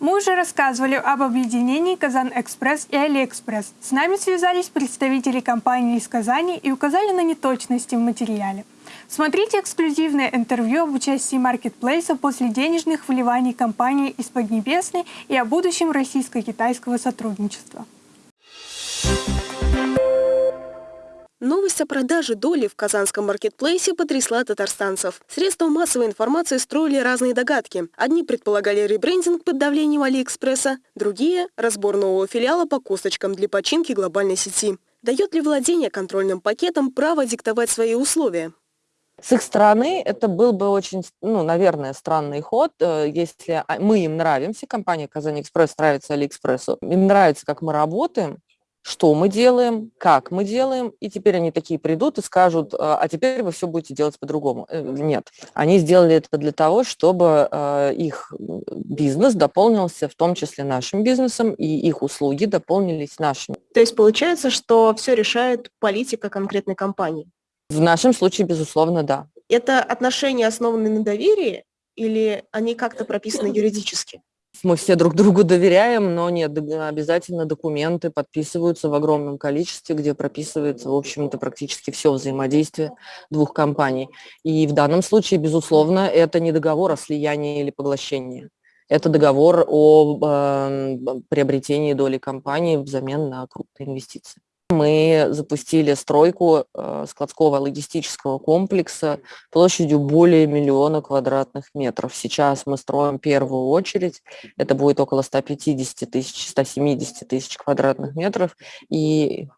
Мы уже рассказывали об объединении «Казан-Экспресс» и «Алиэкспресс». С нами связались представители компании из Казани и указали на неточности в материале. Смотрите эксклюзивное интервью об участии маркетплейса после денежных вливаний компании из Поднебесной и о будущем российско-китайского сотрудничества. Новость о продаже доли в казанском маркетплейсе потрясла татарстанцев. Средства массовой информации строили разные догадки. Одни предполагали ребрендинг под давлением Алиэкспресса, другие – разбор нового филиала по косточкам для починки глобальной сети. Дает ли владение контрольным пакетом право диктовать свои условия? С их стороны это был бы очень, ну, наверное, странный ход, э, если мы им нравимся, компания Казань Экспресс нравится Алиэкспрессу, им нравится, как мы работаем, что мы делаем, как мы делаем, и теперь они такие придут и скажут, а, а теперь вы все будете делать по-другому. Э, нет, они сделали это для того, чтобы а, их бизнес дополнился в том числе нашим бизнесом, и их услуги дополнились нашими. То есть получается, что все решает политика конкретной компании? В нашем случае, безусловно, да. Это отношения основаны на доверии или они как-то прописаны юридически? Мы все друг другу доверяем, но нет, обязательно документы подписываются в огромном количестве, где прописывается, в общем-то, практически все взаимодействие двух компаний. И в данном случае, безусловно, это не договор о слиянии или поглощении. Это договор о э, приобретении доли компании взамен на крупные инвестиции. Мы запустили стройку э, складского логистического комплекса площадью более миллиона квадратных метров. Сейчас мы строим первую очередь, это будет около 150 тысяч, 170 тысяч квадратных метров, и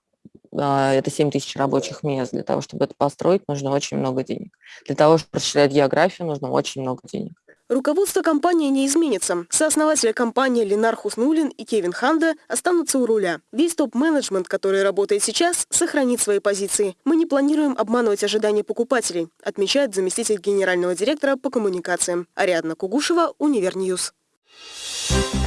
а, это 7 тысяч рабочих мест. Для того, чтобы это построить, нужно очень много денег. Для того, чтобы расширять географию, нужно очень много денег. Руководство компании не изменится. Сооснователи компании Ленар Хуснулин и Кевин Ханда останутся у руля. Весь топ-менеджмент, который работает сейчас, сохранит свои позиции. Мы не планируем обманывать ожидания покупателей, отмечает заместитель генерального директора по коммуникациям. Ариадна Кугушева, Univer News. Thank you